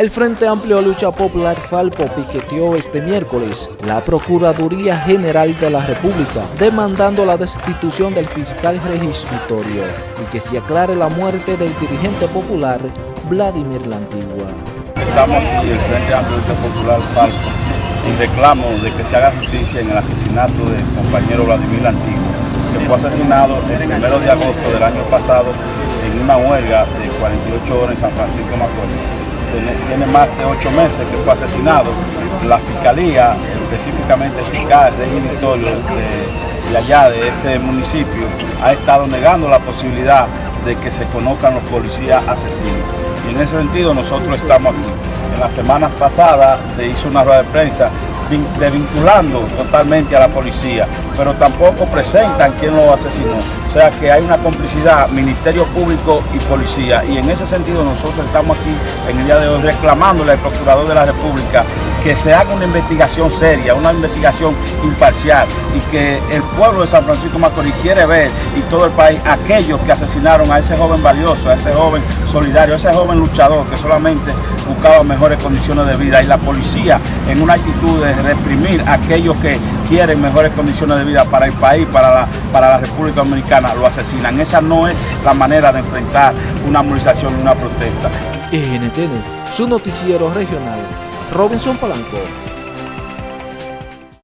El Frente Amplio Lucha Popular Falpo piqueteó este miércoles la Procuraduría General de la República demandando la destitución del fiscal registratorio y que se aclare la muerte del dirigente popular Vladimir La Antigua. Estamos aquí el Frente Amplio Lucha Popular Falpo y reclamo de que se haga justicia en el asesinato del compañero Vladimir La Antigua, que fue asesinado el 1 de agosto del año pasado en una huelga de 48 horas en San Francisco Macorís tiene más de ocho meses que fue asesinado. La Fiscalía, específicamente el fiscal de, de allá, de este municipio, ha estado negando la posibilidad de que se conozcan los policías asesinos. Y en ese sentido nosotros estamos aquí. En las semanas pasadas se hizo una rueda de prensa desvinculando totalmente a la policía, pero tampoco presentan quién lo asesinó. O sea que hay una complicidad, Ministerio Público y Policía, y en ese sentido nosotros estamos aquí en el día de hoy reclamándole al Procurador de la República que se haga una investigación seria, una investigación imparcial y que el pueblo de San Francisco Macorís quiere ver y todo el país aquellos que asesinaron a ese joven valioso, a ese joven solidario, a ese joven luchador que solamente buscaba mejores condiciones de vida. Y la policía en una actitud de reprimir a aquellos que quieren mejores condiciones de vida para el país, para la, para la República Dominicana, lo asesinan. Esa no es la manera de enfrentar una movilización una protesta. NTN, su noticiero regional, Robinson Palanco.